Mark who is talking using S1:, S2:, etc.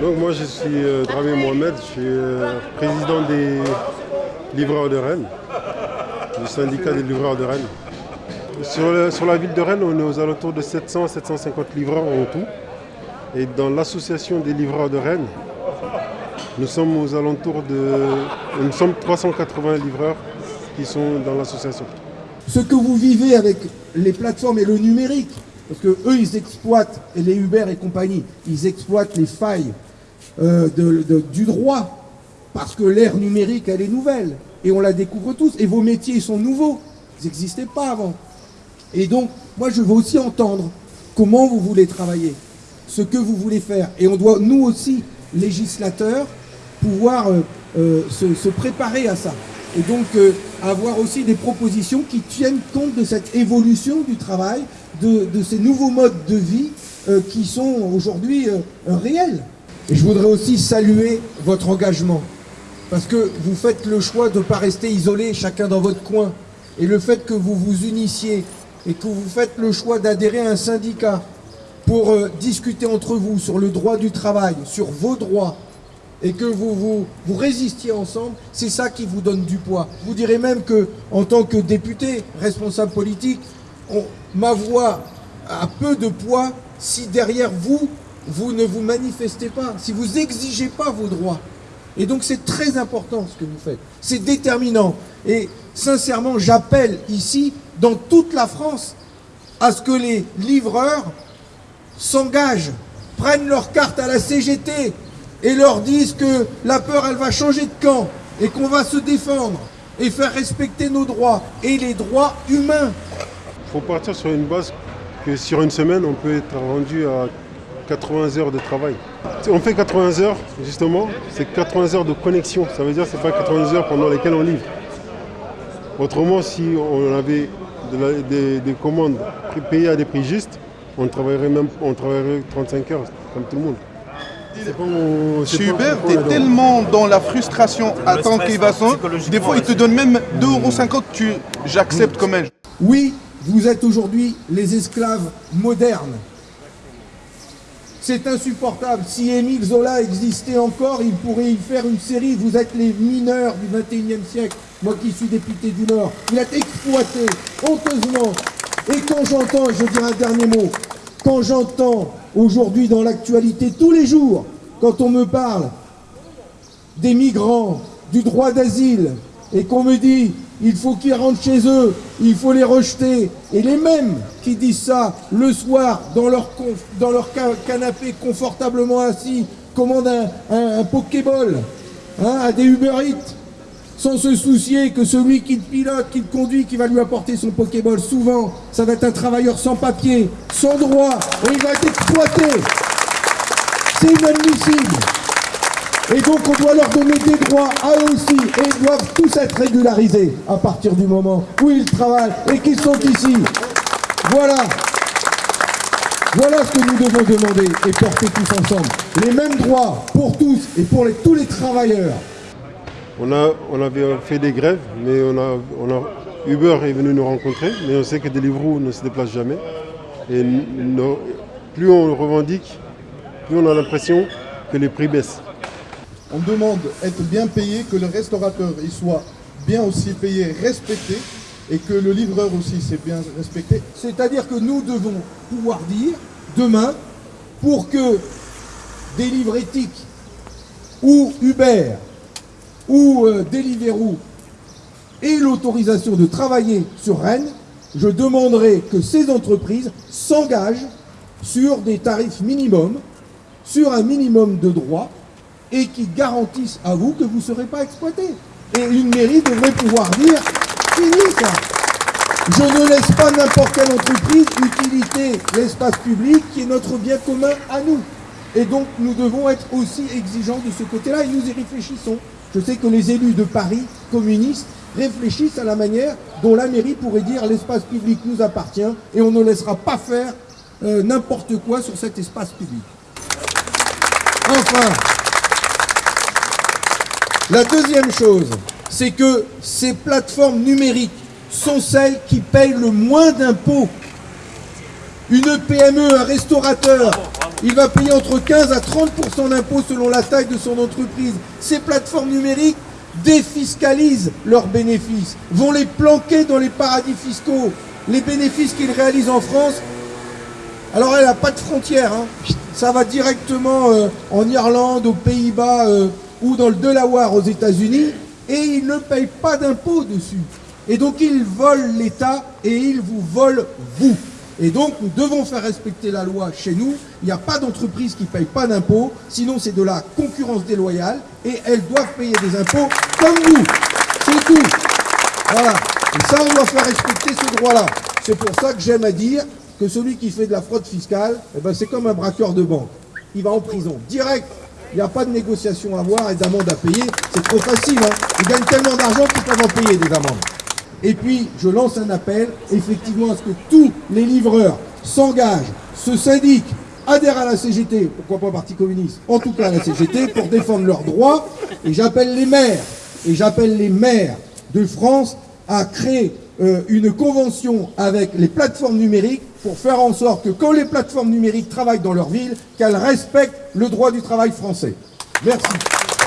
S1: Donc moi je suis euh, Dramé Mohamed, je suis euh, président des livreurs de Rennes, du syndicat des livreurs de Rennes. Sur, la ville de Rennes, on est aux alentours de 700 à 750 livreurs en tout. Et dans l'association des livreurs de Rennes, nous sommes aux alentours de... Nous sommes 380 livreurs qui sont dans l'association.
S2: ce que vous vivez avec les plateformes et le numérique, parce que eux ils exploitent, et les Uber et compagnie, ils exploitent les failles euh, du droit, parce que l'ère numérique elle est nouvelle, et on la découvre tous, et vos métiers ils sont nouveaux, ils n'existaient pas avant. Et donc, moi je veux aussi entendre comment vous voulez travailler, ce que vous voulez faire, et on doit, nous aussi, législateurs, pouvoir euh, euh, se, préparer à ça. Et donc euh, avoir aussi des propositions qui tiennent compte de cette évolution du travail, de, ces nouveaux modes de vie qui sont aujourd'hui réels. Et je voudrais aussi saluer votre engagement, parce que vous faites le choix de ne pas rester isolés chacun dans votre coin. Et le fait que vous vous unissiez et que vous faites le choix d'adhérer à un syndicat pour euh, discuter entre vous sur le droit du travail, sur vos droits, et que vous, vous, résistiez ensemble, c'est ça qui vous donne du poids. Vous dirais même que, en tant que député, responsable politique, ma voix a peu de poids si derrière vous, vous ne vous manifestez pas, si vous n'exigez pas vos droits. Et donc c'est très important ce que vous faites. C'est déterminant. Et sincèrement, j'appelle ici, dans toute la France, à ce que les livreurs s'engagent, prennent leur carte à la CGT et leur disent que la peur, elle va changer de camp et qu'on va se défendre et faire respecter nos droits et les droits humains.
S1: Il faut partir sur une base que sur une semaine, on peut être rendu à 80 heures de travail. On fait 80 heures, justement, c'est 80 heures de connexion. Ça veut dire que ce n'est pas 80 heures pendant lesquelles on livre. Autrement, si on avait de la- des, des commandes payées à des prix justes, on travaillerait même on travaillerait 35 heures, comme tout le monde. C'est pas
S3: tu es tellement dans la frustration à tant qu'il va sans. Des fois, ils te donnent même 2,50€, tu j'accepte comme elle.
S2: Oui, vous êtes aujourd'hui les esclaves modernes. C'est insupportable. Si Émile Zola existait encore, il pourrait y faire une série. Vous êtes les mineurs du 21e siècle. Moi qui suis député du Nord. Il est exploité honteusement. Et quand j'entends, je dirais un dernier mot, quand j'entends aujourd'hui dans l'actualité tous les jours, quand on me parle des migrants, du droit d'asile, et qu'on me dit il faut qu'ils rentrent chez eux, il faut les rejeter, et les mêmes qui disent ça le soir dans leur, canapé confortablement assis, commandent un Pokéball hein, à des Uber Eats, sans se soucier que celui qui le pilote, qui le conduit, qui va lui apporter son Pokéball, souvent, ça va être un travailleur sans papier, sans droit, et il va être exploité. C'est inadmissible. Et donc on doit leur donner des droits à eux aussi. Et ils doivent tous être régularisés à partir du moment où ils travaillent et qu'ils sont ici. Voilà. Voilà ce que nous devons demander et porter tous ensemble. Les mêmes droits pour tous et pour tous les travailleurs.
S1: On, a, on avait fait des grèves, mais on a, on a- Uber est venu nous rencontrer, mais on sait que Deliveroo ne se déplace jamais. Et plus on revendique, plus on a l'impression que les prix baissent.
S4: On demande être bien payé, que le restaurateur il soit bien aussi payé, respecté, et que le livreur aussi c'est bien respecté.
S2: C'est-à-dire que nous devons pouvoir dire demain, pour que des livres éthiques ou Uber ou euh, Deliveroo aient l'autorisation de travailler sur Rennes, je demanderai que ces entreprises s'engagent sur des tarifs minimums, sur un minimum de droits et qui garantissent à vous que vous ne serez pas exploité. Et une mairie devrait pouvoir dire fini ça. Je ne laisse pas n'importe quelle entreprise utiliter l'espace public qui est notre bien commun à nous. Et donc nous devons être aussi exigeants de ce côté-là et nous y réfléchissons. Je sais que les élus de Paris, communistes, réfléchissent à la manière dont la mairie pourrait dire l'espace public nous appartient et on ne laissera pas faire euh, n'importe quoi sur cet espace public. Enfin, la deuxième chose, c'est que ces plateformes numériques sont celles qui payent le moins d'impôts. Une PME, un restaurateur, il va payer entre 15 à 30% d'impôts selon la taille de son entreprise. Ces plateformes numériques défiscalisent leurs bénéfices, vont les planquer dans les paradis fiscaux. Les bénéfices qu'ils réalisent en France, alors elle n'a pas de frontières. Hein. Ça va directement euh, en Irlande, aux Pays-Bas euh, ou dans le Delaware aux États-Unis et ils ne payent pas d'impôts dessus. Et donc ils volent l'État et ils vous volent vous. Et donc nous devons faire respecter la loi chez nous. Il n'y a pas d'entreprise qui ne paye pas d'impôts, sinon c'est de la concurrence déloyale et elles doivent payer des impôts comme nous. C'est tout. Voilà. Et ça, on doit faire respecter ce droit-là. C'est pour ça que j'aime à dire que celui qui fait de la fraude fiscale, eh ben, c'est comme un braqueur de banque. Il va en prison, direct. Il n'y a pas de négociation à avoir et d'amende à payer. C'est trop facile. Hein. Ils gagnent tellement d'argent qu'ils peuvent en payer des amendes. Et puis, je lance un appel, effectivement, à ce que tous les livreurs s'engagent, se syndiquent, adhèrent à la CGT, pourquoi pas Parti communiste, en tout cas à la CGT, pour défendre leurs droits. Et j'appelle les maires, et j'appelle les maires de France à créer euh, une convention avec les plateformes numériques pour faire en sorte que quand les plateformes numériques travaillent dans leur ville, qu'elles respectent le droit du travail français. Merci.